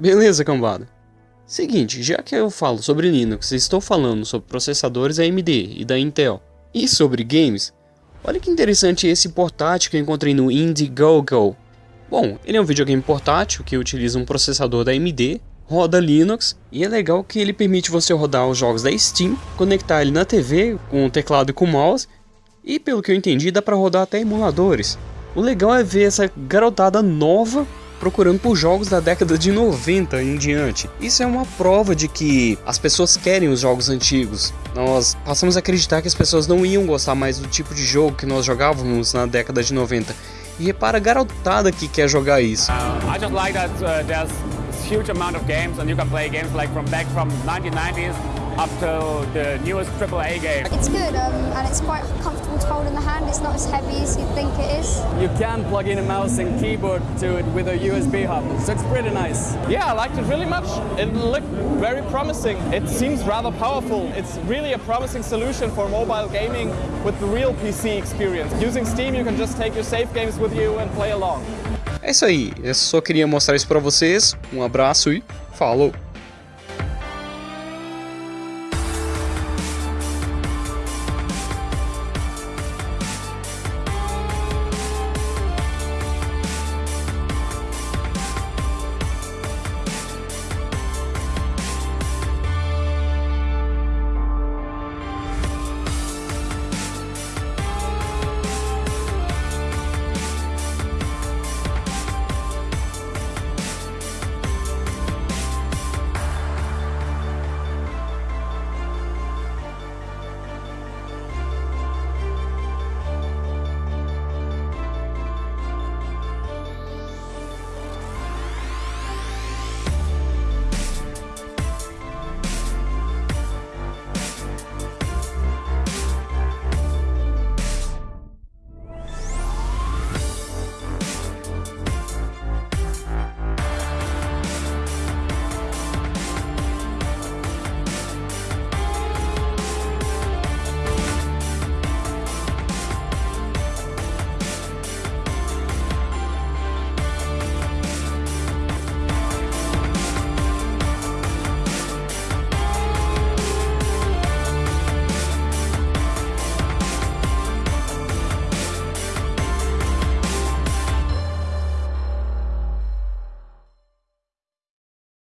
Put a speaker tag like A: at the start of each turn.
A: Beleza, cambada. Seguinte, já que eu falo sobre Linux estou falando sobre processadores AMD e da Intel e sobre games, olha que interessante esse portátil que eu encontrei no Indiegogo. Bom, ele é um videogame portátil que utiliza um processador da AMD, roda Linux e é legal que ele permite você rodar os jogos da Steam, conectar ele na TV com o teclado e com o mouse e pelo que eu entendi dá para rodar até emuladores. O legal é ver essa garotada nova procurando por jogos da década de 90 em diante. Isso é uma prova de que as pessoas querem os jogos antigos. Nós passamos a acreditar que as pessoas não iam gostar mais do tipo de jogo que nós jogávamos na década de 90. E repara a garotada que quer jogar isso. Uh, I just like that uh, there's huge amount of games and you can play games like from back from 1990s up to the newest AAA game.
B: It's good um, and it's quite comfortable to hold in the hand. It's not as heavy as you think it is.
C: You can plug in a mouse and keyboard to it with a USB hub, so it's pretty nice.
D: Yeah, I liked it really much. It looked very promising. It seems rather powerful. It's really a promising solution for mobile gaming with the real PC experience. Using Steam, you can just take your save games with you and play along.
A: É isso aí, eu só queria mostrar isso pra vocês. Um abraço e falou!